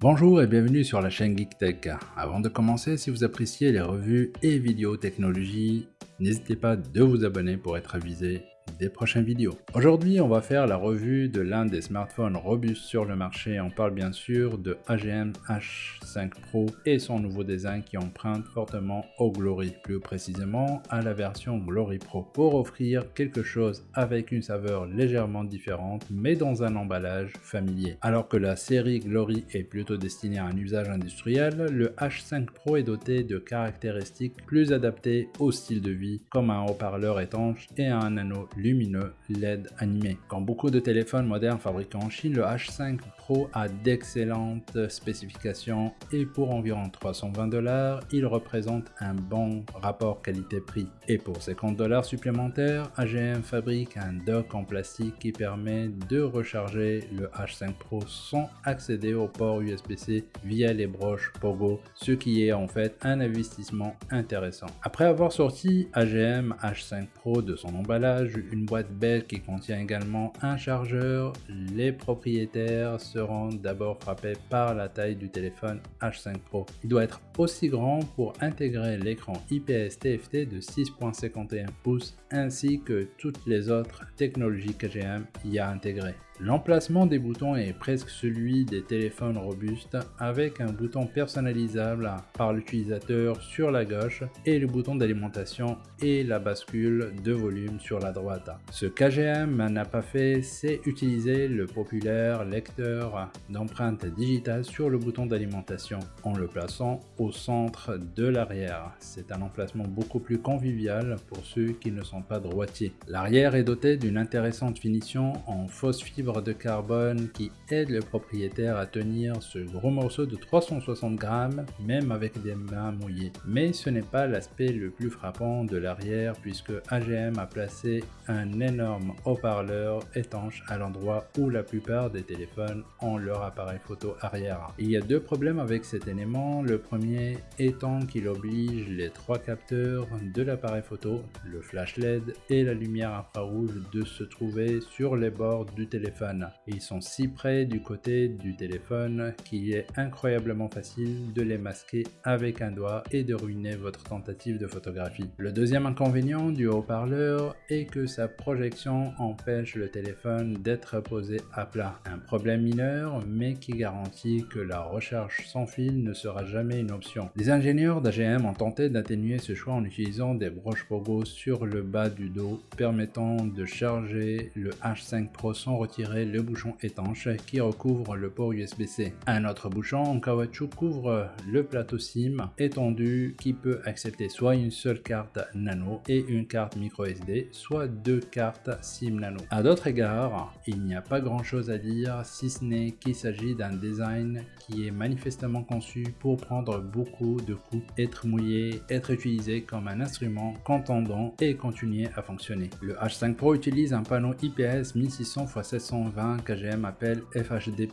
Bonjour et bienvenue sur la chaîne GeekTech. Avant de commencer, si vous appréciez les revues et vidéos technologie, n'hésitez pas de vous abonner pour être avisé des prochaines vidéos. Aujourd'hui, on va faire la revue de l'un des smartphones robustes sur le marché. On parle bien sûr de AGM H5 Pro et son nouveau design qui emprunte fortement au Glory, plus précisément à la version Glory Pro, pour offrir quelque chose avec une saveur légèrement différente, mais dans un emballage familier. Alors que la série Glory est plutôt destinée à un usage industriel, le H5 Pro est doté de caractéristiques plus adaptées au style de vie, comme un haut-parleur étanche et un anneau lumineux LED animé. Quand beaucoup de téléphones modernes fabriqués en Chine, le H5 Pro a d'excellentes spécifications et pour environ 320 dollars, il représente un bon rapport qualité-prix. Et pour 50 dollars supplémentaires, AGM fabrique un dock en plastique qui permet de recharger le H5 Pro sans accéder au port USB-C via les broches Pogo, ce qui est en fait un investissement intéressant. Après avoir sorti AGM H5 Pro de son emballage, une boîte belle qui contient également un chargeur. Les propriétaires seront d'abord frappés par la taille du téléphone H5 Pro. Il doit être aussi grand pour intégrer l'écran IPS TFT de 6.51 pouces ainsi que toutes les autres technologies KGM y a intégrées. L'emplacement des boutons est presque celui des téléphones robustes avec un bouton personnalisable par l'utilisateur sur la gauche et le bouton d'alimentation et la bascule de volume sur la droite. Ce KGM n'a pas fait, c'est utiliser le populaire lecteur d'empreintes digitales sur le bouton d'alimentation en le plaçant au centre de l'arrière. C'est un emplacement beaucoup plus convivial pour ceux qui ne sont pas droitiers. L'arrière est doté d'une intéressante finition en fausse fibre de carbone qui aide le propriétaire à tenir ce gros morceau de 360 grammes même avec des mains mouillées. Mais ce n'est pas l'aspect le plus frappant de l'arrière puisque AGM a placé un énorme haut-parleur étanche à l'endroit où la plupart des téléphones ont leur appareil photo arrière. Il y a deux problèmes avec cet élément. Le premier étant qu'il oblige les trois capteurs de l'appareil photo, le flash LED et la lumière infrarouge de se trouver sur les bords du téléphone ils sont si près du côté du téléphone qu'il est incroyablement facile de les masquer avec un doigt et de ruiner votre tentative de photographie. Le deuxième inconvénient du haut-parleur est que sa projection empêche le téléphone d'être posé à plat. Un problème mineur mais qui garantit que la recharge sans fil ne sera jamais une option. Les ingénieurs d'AGM ont tenté d'atténuer ce choix en utilisant des broches Pogo sur le bas du dos permettant de charger le H5 Pro sans retirer le bouchon étanche qui recouvre le port USB-C. Un autre bouchon en caoutchouc couvre le plateau SIM étendu qui peut accepter soit une seule carte nano et une carte micro SD, soit deux cartes SIM nano. À d'autres égards, il n'y a pas grand chose à dire si ce n'est qu'il s'agit d'un design qui est manifestement conçu pour prendre beaucoup de coups, être mouillé, être utilisé comme un instrument contendant et continuer à fonctionner. Le H5 Pro utilise un panneau IPS 1600 x 700 120 KGM appelle FHD+.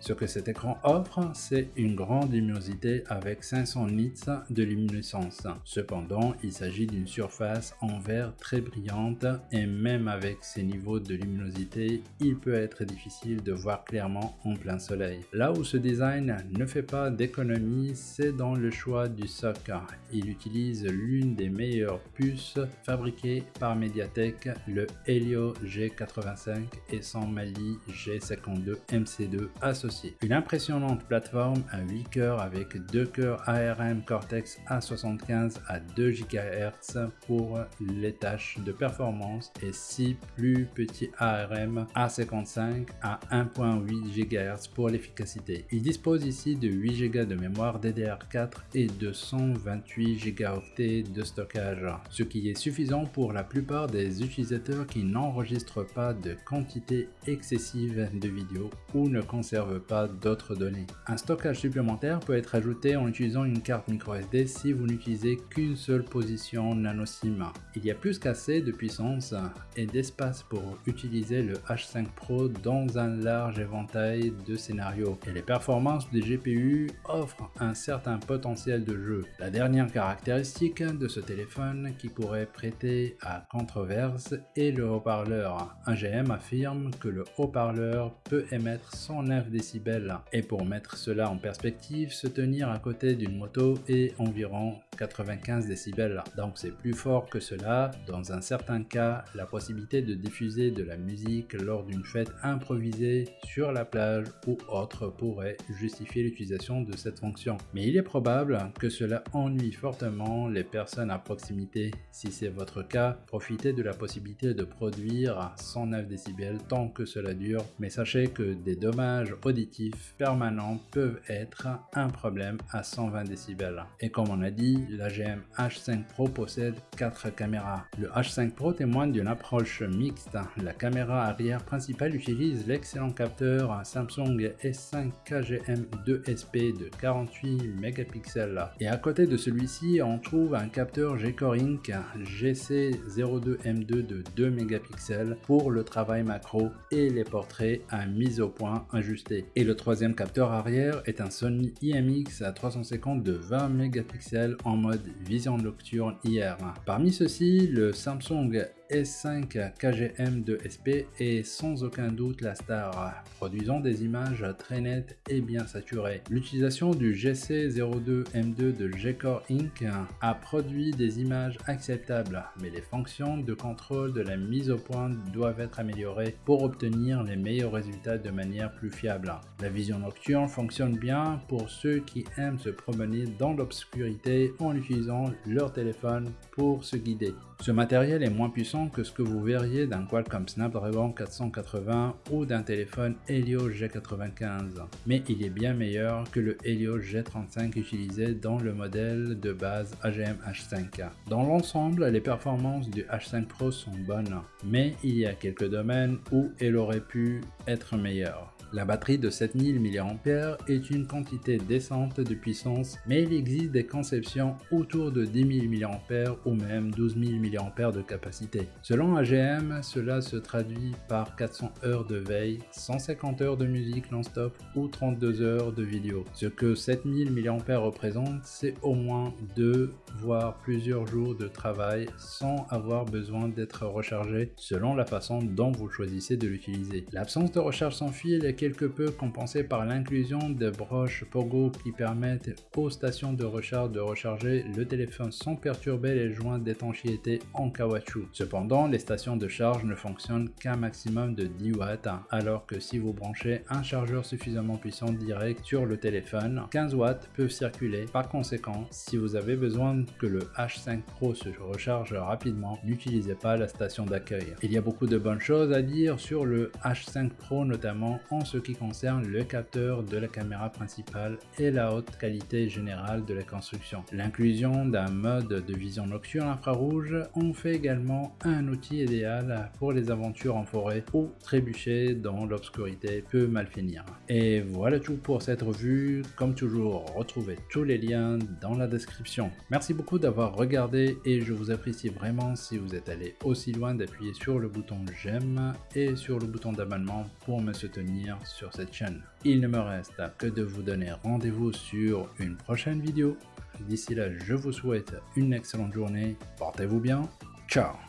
Ce que cet écran offre, c'est une grande luminosité avec 500 nits de luminescence. Cependant, il s'agit d'une surface en verre très brillante et même avec ces niveaux de luminosité, il peut être difficile de voir clairement en plein soleil. Là où ce design ne fait pas d'économie, c'est dans le choix du SoC. Il utilise l'une des meilleures puces fabriquées par Mediatek, le Helio G85 et son Mali G52 MC2 associé. Une impressionnante plateforme à 8 cœurs avec 2 cœurs ARM Cortex A75 à 2 GHz pour les tâches de performance et 6 plus petits ARM A55 à 1.8 GHz pour l'efficacité. Il dispose ici de 8 Go de mémoire DDR4 et de 128 Go de stockage, ce qui est suffisant pour la plupart des utilisateurs qui n'enregistrent pas de quantité excessive de vidéos ou ne conserve pas d'autres données. Un stockage supplémentaire peut être ajouté en utilisant une carte microSD si vous n'utilisez qu'une seule position nano SIM. Il y a plus qu'assez de puissance et d'espace pour utiliser le H5 Pro dans un large éventail de scénarios et les performances du GPU offrent un certain certain potentiel de jeu. La dernière caractéristique de ce téléphone qui pourrait prêter à controverse est le haut-parleur. AGM affirme que le haut-parleur peut émettre 109 décibels. Et pour mettre cela en perspective, se tenir à côté d'une moto est environ 95 décibels. Donc c'est plus fort que cela. Dans un certain cas, la possibilité de diffuser de la musique lors d'une fête improvisée sur la plage ou autre pourrait justifier l'utilisation de cette fonction. Mais il est probable que cela ennuie fortement les personnes à proximité. Si c'est votre cas, profitez de la possibilité de produire 109 décibels tant que cela dure, mais sachez que des dommages auditifs permanents peuvent être un problème à 120 décibels. Et comme on a dit, la GM H5 Pro possède 4 caméras. Le H5 Pro témoigne d'une approche mixte. La caméra arrière principale utilise l'excellent capteur Samsung S5 KGM2SP de 48 mégapixels. Et à côté de celui-ci, on trouve un capteur G-Core Inc GC02M2 de 2 mégapixels pour le travail macro et les portraits à mise au point ajusté. Et le troisième capteur arrière est un Sony IMX à 350 de 20 mégapixels en mode vision nocturne IR. Parmi ceux-ci, le Samsung S5 KGM de SP est sans aucun doute la star, produisant des images très nettes et bien saturées. L'utilisation du GC02M2 de G-Core Inc. a produit des images acceptables, mais les fonctions de contrôle de la mise au point doivent être améliorées pour obtenir les meilleurs résultats de manière plus fiable. La vision nocturne fonctionne bien pour ceux qui aiment se promener dans l'obscurité en utilisant leur téléphone pour se guider. Ce matériel est moins puissant que ce que vous verriez d'un Qualcomm Snapdragon 480 ou d'un téléphone Helio G95, mais il est bien meilleur que le Helio G35 utilisé dans le modèle de base AGM H5. Dans l'ensemble, les performances du H5 Pro sont bonnes, mais il y a quelques domaines où elle aurait pu être meilleure. La batterie de 7000 mAh est une quantité décente de puissance, mais il existe des conceptions autour de 10 000 mAh ou même 12 000 mAh de capacité. Selon AGM, cela se traduit par 400 heures de veille, 150 heures de musique non-stop ou 32 heures de vidéo. Ce que 7000 mAh représente, c'est au moins 2 voire plusieurs jours de travail sans avoir besoin d'être rechargé selon la façon dont vous choisissez de l'utiliser. L'absence de recharge sans fil est quelque peu compensée par l'inclusion de broches Pogo qui permettent aux stations de recharge de recharger le téléphone sans perturber les joints d'étanchéité en caoutchouc. Cependant, les stations de charge ne fonctionnent qu'un maximum de 10 watts, alors que si vous branchez un chargeur suffisamment puissant direct sur le téléphone, 15 watts peuvent circuler. Par conséquent, si vous avez besoin que le H5 Pro se recharge rapidement, n'utilisez pas la station d'accueil. Il y a beaucoup de bonnes choses à dire sur le H5 Pro, notamment en ce qui concerne le capteur de la caméra principale et la haute qualité générale de la construction. L'inclusion d'un mode de vision nocturne infrarouge en fait également un outil idéal pour les aventures en forêt ou trébucher dans l'obscurité peut mal finir. Et voilà tout pour cette revue. Comme toujours, retrouvez tous les liens dans la description. Merci beaucoup d'avoir regardé et je vous apprécie vraiment si vous êtes allé aussi loin d'appuyer sur le bouton j'aime et sur le bouton d'abonnement pour me soutenir sur cette chaîne. Il ne me reste que de vous donner rendez-vous sur une prochaine vidéo. D'ici là, je vous souhaite une excellente journée. Portez-vous bien. Ciao